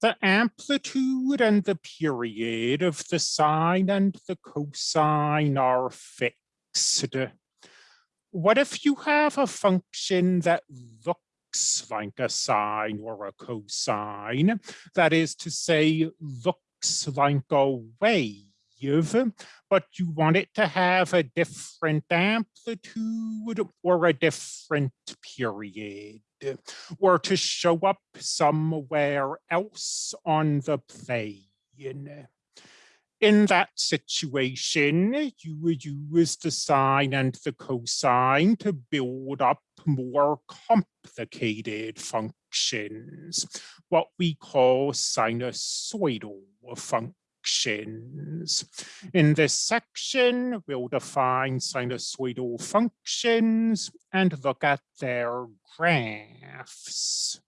the amplitude and the period of the sine and the cosine are fixed. What if you have a function that looks like a sine or a cosine? That is to say, looks like a wave but you want it to have a different amplitude or a different period or to show up somewhere else on the plane. In that situation, you would use the sine and the cosine to build up more complicated functions, what we call sinusoidal functions functions. In this section, we'll define sinusoidal functions and look at their graphs.